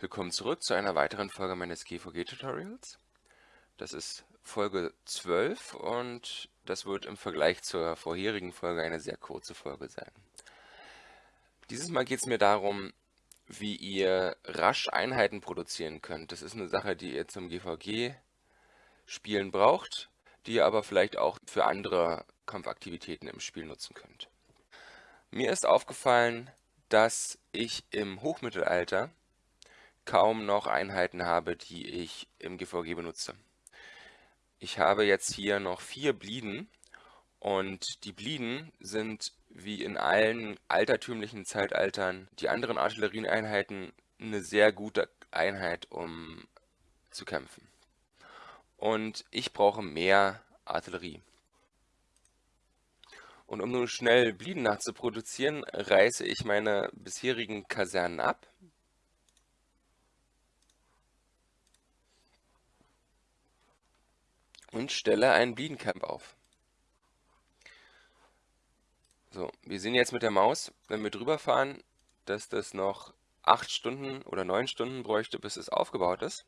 Willkommen zurück zu einer weiteren Folge meines GVG-Tutorials. Das ist Folge 12 und das wird im Vergleich zur vorherigen Folge eine sehr kurze Folge sein. Dieses Mal geht es mir darum, wie ihr rasch Einheiten produzieren könnt. Das ist eine Sache, die ihr zum GVG-Spielen braucht, die ihr aber vielleicht auch für andere Kampfaktivitäten im Spiel nutzen könnt. Mir ist aufgefallen, dass ich im Hochmittelalter kaum noch Einheiten habe, die ich im GVG benutze. Ich habe jetzt hier noch vier Blieden und die Blieden sind wie in allen altertümlichen Zeitaltern die anderen Artillerieeinheiten eine sehr gute Einheit, um zu kämpfen. Und ich brauche mehr Artillerie. Und um nun schnell Blieden nachzuproduzieren, reiße ich meine bisherigen Kasernen ab und stelle ein Bliedencamp auf. So, wir sehen jetzt mit der Maus, wenn wir drüber fahren, dass das noch 8 Stunden oder 9 Stunden bräuchte, bis es aufgebaut ist.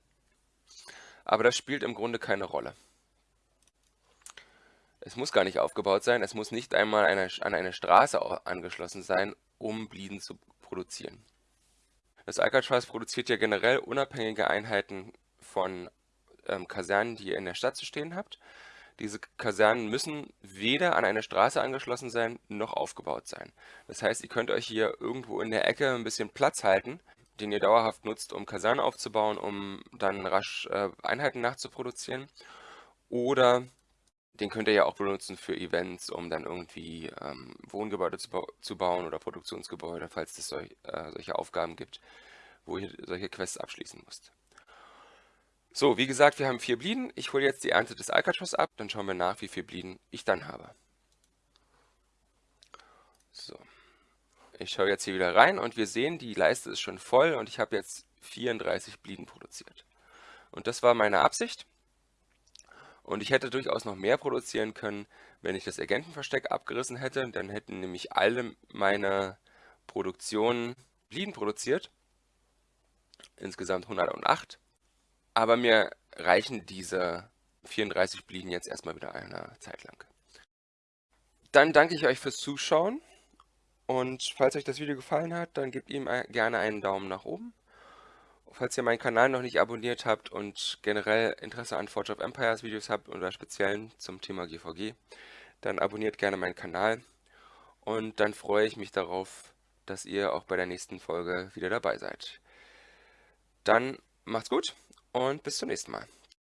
Aber das spielt im Grunde keine Rolle. Es muss gar nicht aufgebaut sein, es muss nicht einmal eine, an eine Straße angeschlossen sein, um Blieden zu produzieren. Das Alcatraz produziert ja generell unabhängige Einheiten von ähm, Kasernen, die ihr in der Stadt zu stehen habt. Diese Kasernen müssen weder an eine Straße angeschlossen sein, noch aufgebaut sein. Das heißt, ihr könnt euch hier irgendwo in der Ecke ein bisschen Platz halten, den ihr dauerhaft nutzt, um Kasernen aufzubauen, um dann rasch äh, Einheiten nachzuproduzieren. Oder den könnt ihr ja auch benutzen für Events, um dann irgendwie ähm, Wohngebäude zu, ba zu, bauen oder Produktionsgebäude, falls es solch, äh, solche Aufgaben gibt, wo ihr solche Quests abschließen müsst. So, wie gesagt, wir haben vier Blieden. Ich hole jetzt die Ernte des Alcatraz ab, dann schauen wir nach, wie viele Blieden ich dann habe. So, ich schaue jetzt hier wieder rein und wir sehen, die Leiste ist schon voll und ich habe jetzt 34 Blieden produziert. Und das war meine Absicht. Und ich hätte durchaus noch mehr produzieren können, wenn ich das Agentenversteck abgerissen hätte. Dann hätten nämlich alle meine Produktionen Blieden produziert. Insgesamt 108. Aber mir reichen diese 34 Blieben jetzt erstmal wieder eine Zeit lang. Dann danke ich euch fürs Zuschauen. Und falls euch das Video gefallen hat, dann gebt ihm gerne einen Daumen nach oben. Falls ihr meinen Kanal noch nicht abonniert habt und generell Interesse an Forge of Empires Videos habt oder speziell zum Thema GVG, dann abonniert gerne meinen Kanal. Und dann freue ich mich darauf, dass ihr auch bei der nächsten Folge wieder dabei seid. Dann macht's gut und bis zum nächsten Mal.